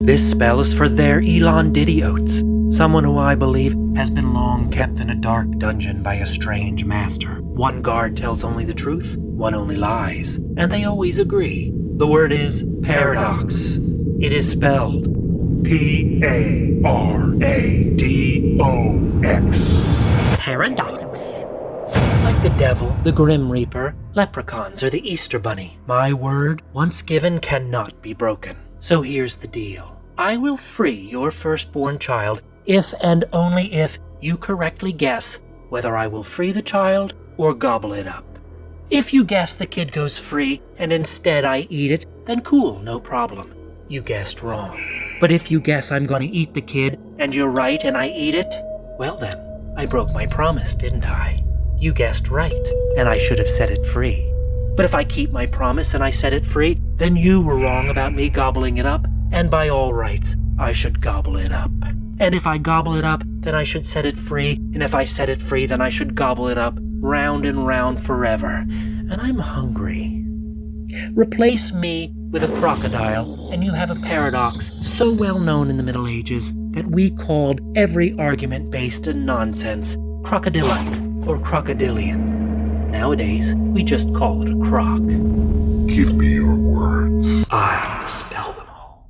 This spell is for their Elon Didiotes, someone who I believe has been long kept in a dark dungeon by a strange master. One guard tells only the truth, one only lies, and they always agree. The word is paradox. It is spelled P A R A D O X. Paradox. Like the devil, the Grim Reaper, leprechauns, or the Easter Bunny. My word, once given, cannot be broken. So here's the deal. I will free your firstborn child if and only if you correctly guess whether I will free the child or gobble it up. If you guess the kid goes free and instead I eat it, then cool, no problem. You guessed wrong. But if you guess I'm gonna eat the kid and you're right and I eat it, well then, I broke my promise, didn't I? You guessed right, and I should have set it free. But if I keep my promise and I set it free, then you were wrong about me gobbling it up, and by all rights, I should gobble it up. And if I gobble it up, then I should set it free, and if I set it free, then I should gobble it up, round and round forever. And I'm hungry. Replace me with a crocodile, and you have a paradox so well known in the Middle Ages that we called every argument based in nonsense crocodilic or crocodilian. Nowadays, we just call it a crock. Give me your words. I.